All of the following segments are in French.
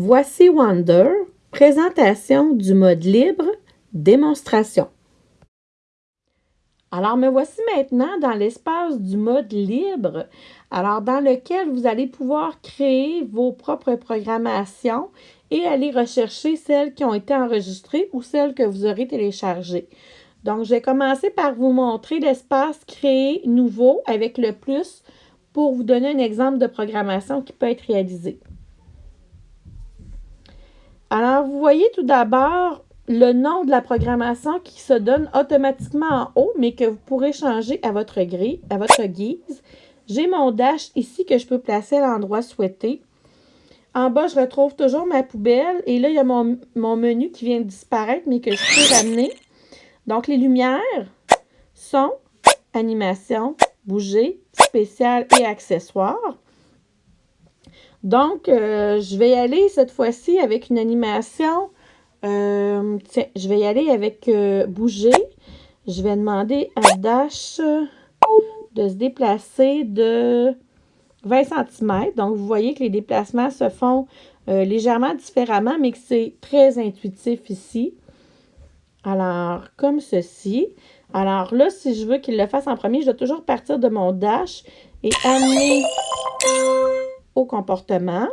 Voici Wonder, présentation du mode libre, démonstration. Alors, me voici maintenant dans l'espace du mode libre, alors dans lequel vous allez pouvoir créer vos propres programmations et aller rechercher celles qui ont été enregistrées ou celles que vous aurez téléchargées. Donc, je vais commencer par vous montrer l'espace Créer nouveau avec le plus pour vous donner un exemple de programmation qui peut être réalisé. Alors, vous voyez tout d'abord le nom de la programmation qui se donne automatiquement en haut, mais que vous pourrez changer à votre, grille, à votre guise. J'ai mon dash ici que je peux placer à l'endroit souhaité. En bas, je retrouve toujours ma poubelle. Et là, il y a mon, mon menu qui vient de disparaître, mais que je peux ramener. Donc, les lumières, son, animation, bouger, spécial et accessoires. Donc, euh, je vais y aller cette fois-ci avec une animation. Euh, tiens, je vais y aller avec euh, bouger. Je vais demander à Dash de se déplacer de 20 cm. Donc, vous voyez que les déplacements se font légèrement différemment, mais que c'est très intuitif ici. Alors, comme ceci. Alors là, si je veux qu'il le fasse en premier, je dois toujours partir de mon dash et amener comportement.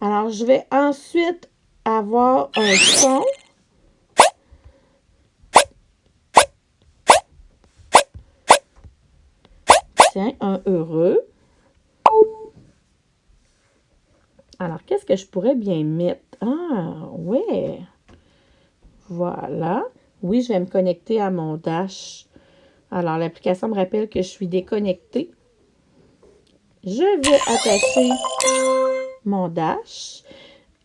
Alors, je vais ensuite avoir un son. Tiens, un heureux. Alors, qu'est-ce que je pourrais bien mettre? Ah, ouais. Voilà. Oui, je vais me connecter à mon Dash. Alors, l'application me rappelle que je suis déconnectée. Je vais attacher mon Dash.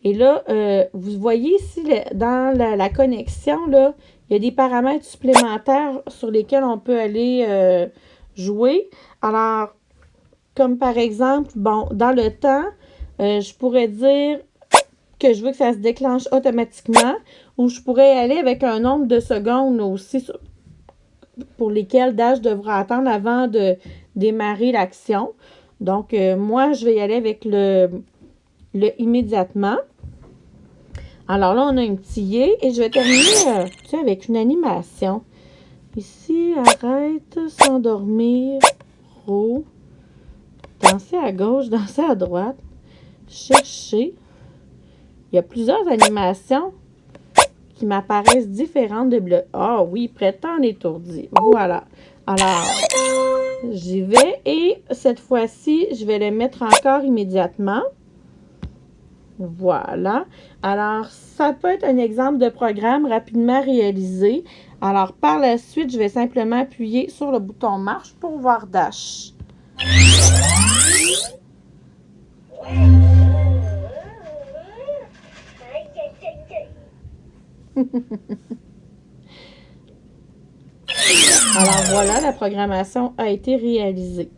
Et là, euh, vous voyez ici, dans la, connexion, là, il y a des paramètres supplémentaires sur lesquels on peut aller euh, jouer. Alors, comme par exemple, bon, dans le temps, euh, je pourrais dire que je veux que ça se déclenche automatiquement ou je pourrais aller avec un nombre de secondes aussi pour lesquelles Dash devra attendre avant de démarrer l'action. Donc, euh, moi, je vais y aller avec le, immédiatement. Alors là, on a un petit yé et je vais terminer euh, avec une animation. Ici, arrête, s'endormir, roux, danser à gauche, danser à droite, chercher, il y a plusieurs animations qui m'apparaissent différentes de bleu. Ah oui, prétend étourdi. Voilà. Alors, j'y vais et cette fois-ci, je vais le mettre encore immédiatement. Voilà. Alors, ça peut être un exemple de programme rapidement réalisé. Alors, par la suite, je vais simplement appuyer sur le bouton marche pour voir Dash. Alors voilà, la programmation a été réalisée.